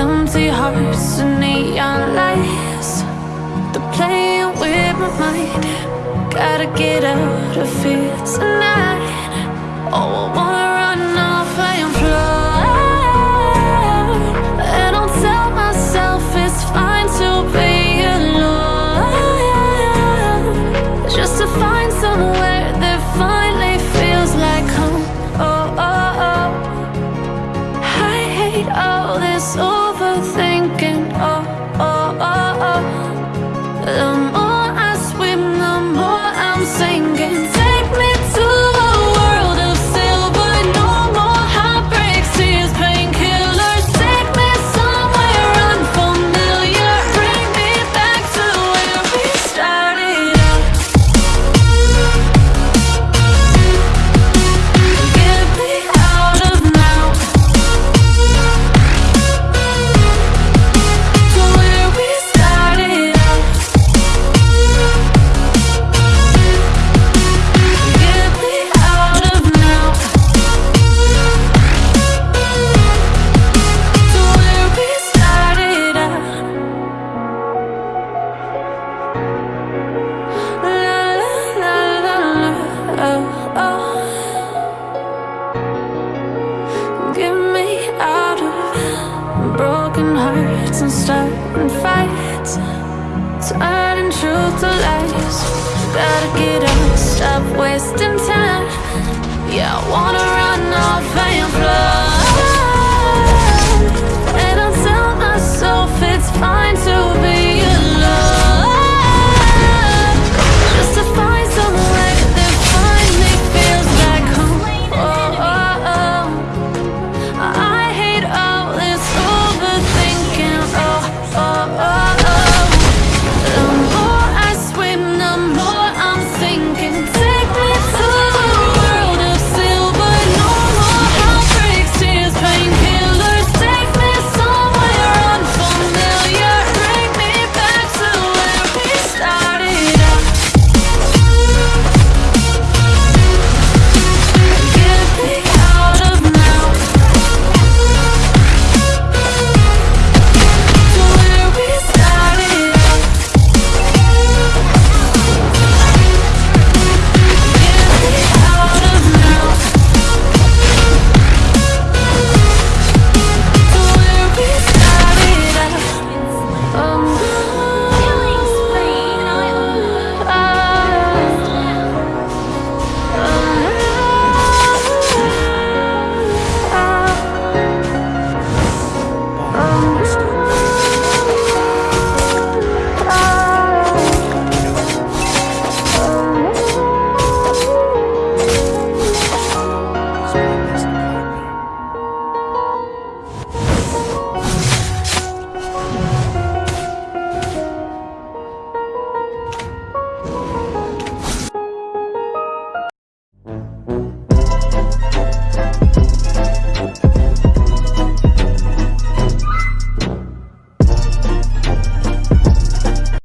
Empty hearts and neon lights. They're playing with my mind. Gotta get out of here tonight. Oh, I wanna run off and fly And I'll tell myself it's fine to be alone. Just to find somewhere that finally feels like home. Oh, oh, oh. I hate all this overthinking. Starting turning truth to lies. Gotta get up, stop wasting time. Yeah, I wanna run off